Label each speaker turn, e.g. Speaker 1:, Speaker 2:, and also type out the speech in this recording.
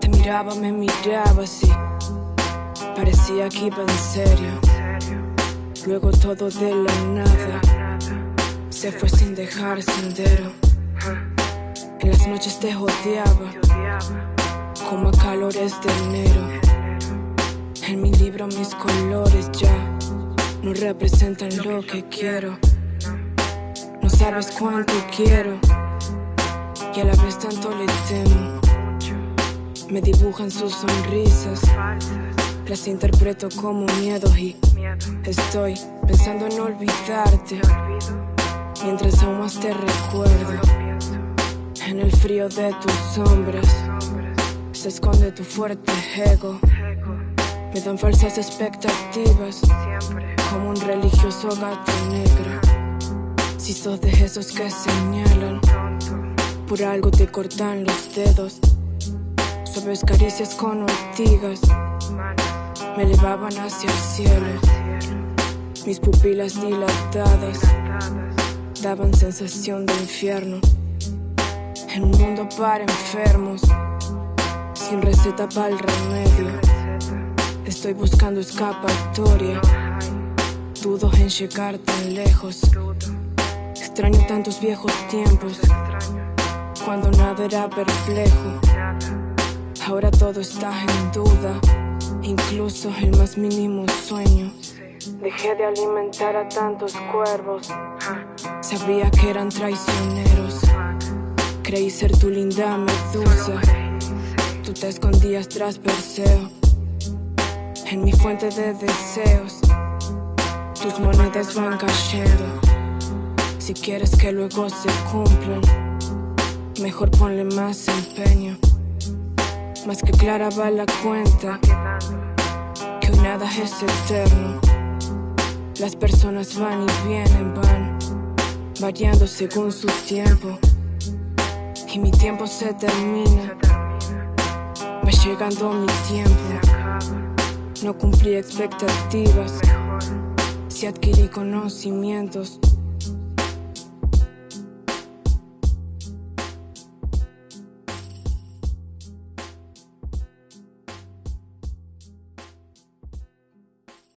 Speaker 1: Te miraba, me miraba así. Parecía que iba en serio. Luego todo de la nada se fue sin dejar sendero. En las noches te jodeaba, como a calores de enero. En mi libro mis colores ya no representan lo que quiero. No sabes cuánto quiero y a la vez tanto le temo. Me dibujan sus sonrisas, las interpreto como miedo y estoy pensando en olvidarte. Mientras aún más te recuerdo, en el frío de tus sombras se esconde tu fuerte ego. Me dan falsas expectativas, como un religioso gato negro. Si sos de esos que señalan, por algo te cortan los dedos. Suaves caricias con ortigas me elevaban hacia el cielo. Mis pupilas dilatadas daban sensación de infierno. En un mundo para enfermos, sin receta para el remedio. Estoy buscando escapatoria. Dudo en llegar tan lejos. Extraño tantos viejos tiempos, cuando nada era perplejo. Ahora todo está en duda, incluso el más mínimo sueño. Dejé de alimentar a tantos cuervos, sabía que eran traicioneros. Creí ser tu linda medusa, tú te escondías tras Perseo. En mi fuente de deseos, tus monedas van cayendo. Si quieres que luego se cumplan, mejor ponle más empeño. Más que clara va la cuenta que nada es eterno. Las personas van y vienen, van variando según su tiempo. Y mi tiempo se termina. Va llegando mi tiempo. No cumplí expectativas. Si adquirí conocimientos.